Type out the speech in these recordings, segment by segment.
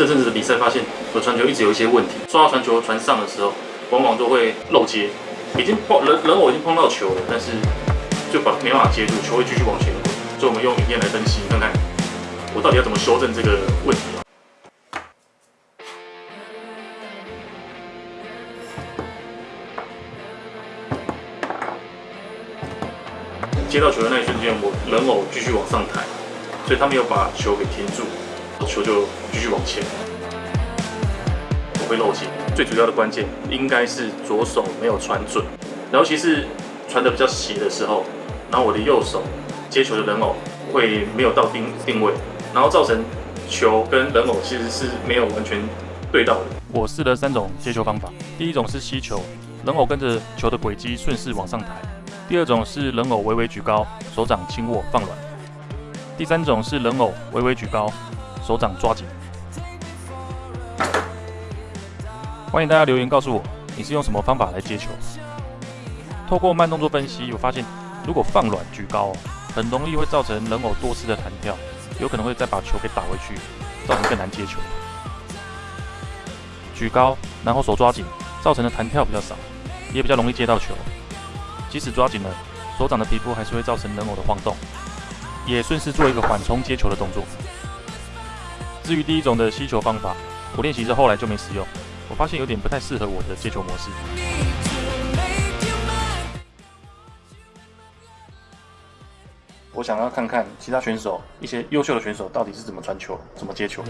这阵子的比赛发现，我传球一直有一些问题，刷到传球传上的时候，往往都会漏接，已经碰人人偶已经碰到球了，但是就把没办法接住，球会继续往前滚。所以我们用影片来分析，看看我到底要怎么修正这个问题。接到球的那一瞬间，我人偶继续往上抬，所以他没有把球给停住，球就继续往前。我会漏接，最主要的关键应该是左手没有传准，尤其是传的比较斜的时候，然后我的右手接球的人偶会没有到定定位，然后造成球跟人偶其实是没有完全对到的。我试了三种接球方法，第一种是吸球，人偶跟着球的轨迹顺势往上抬。第二种是人偶微微举高，手掌轻握放软；第三种是人偶微微举高，手掌抓紧。欢迎大家留言告诉我，你是用什么方法来接球？透过慢动作分析，我发现如果放软举高，很容易会造成人偶多次的弹跳，有可能会再把球给打回去，造成更难接球。举高，然后手抓紧，造成的弹跳比较少，也比较容易接到球。即使抓紧了，手掌的皮肤还是会造成人偶的晃动，也顺势做一个缓冲接球的动作。至于第一种的吸球方法，我练习之后来就没使用，我发现有点不太适合我的接球模式。我想要看看其他选手，一些优秀的选手到底是怎么传球、怎么接球。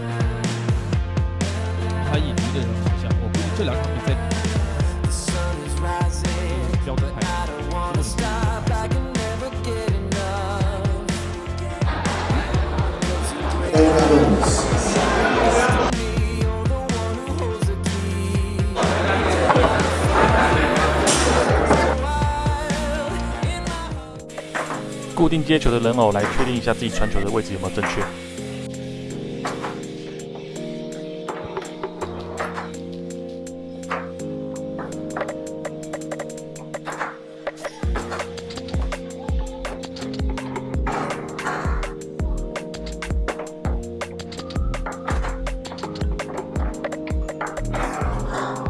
他以一个人的形象，我估计这两场比赛。固定接球的人偶来确定一下自己传球的位置有没有正确。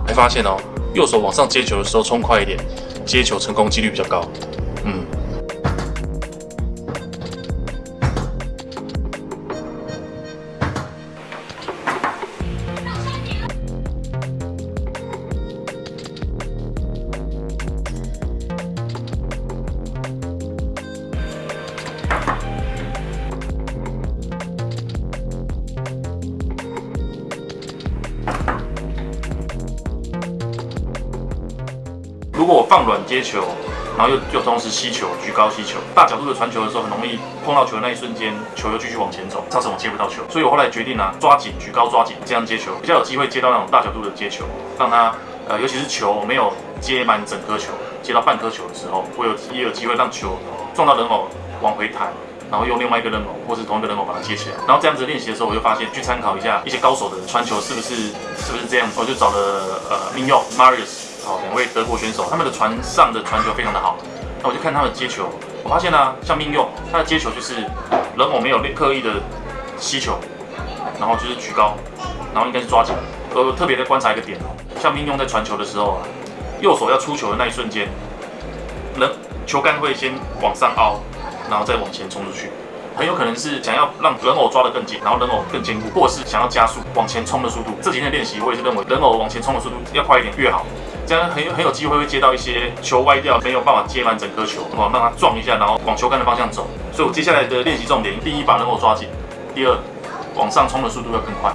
没发现哦，右手往上接球的时候冲快一点，接球成功几率比较高。嗯。放软接球，然后又又同时吸球，举高吸球，大角度的传球的时候，很容易碰到球的那一瞬间，球又继续往前走，造成我接不到球。所以我后来决定呢，抓紧举高抓紧，这样接球比较有机会接到那种大角度的接球，让它呃，尤其是球没有接满整颗球，接到半颗球的时候，我有也有机会让球撞到人偶往回弹，然后用另外一个人偶或是同一个人偶把它接起来。然后这样子练习的时候，我就发现去参考一下一些高手的传球是不是是不是这样，我就找了呃明佑 Marius。两位德国选手，他们的船上的传球非常的好。那我就看他们接球，我发现呢，像命用他的接球就是人偶没有刻意的吸球，然后就是举高，然后应该是抓紧。呃，特别的观察一个点哦，像命用在传球的时候啊，右手要出球的那一瞬间，人球杆会先往上凹，然后再往前冲出去，很有可能是想要让人偶抓得更紧，然后人偶更坚固，或者是想要加速往前冲的速度。这几天练习，我也是认为人偶往前冲的速度要快一点越好。这样很有很有机会会接到一些球歪掉，没有办法接满整颗球，哇，让它撞一下，然后往球杆的方向走。所以我接下来的练习重点，第一把人偶抓紧，第二往上冲的速度要更快。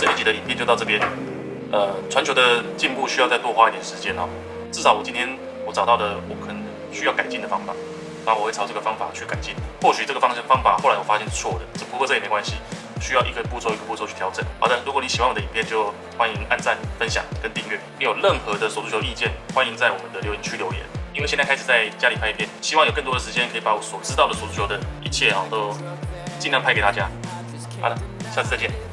这一集的影片就到这边，呃，传球的进步需要再多花一点时间哦。至少我今天我找到的我可能需要改进的方法，那我会朝这个方法去改进。或许这个方向方法后来我发现是错的，只不过这也没关系，需要一个步骤一个步骤去调整。好的，如果你喜欢我的影片，就欢迎按赞、分享跟订阅。你有任何的手足球意见，欢迎在我们的留言区留言。因为现在开始在家里拍片，希望有更多的时间可以把我所知道的手足球的一切啊，都尽量拍给大家。好了，下次再见。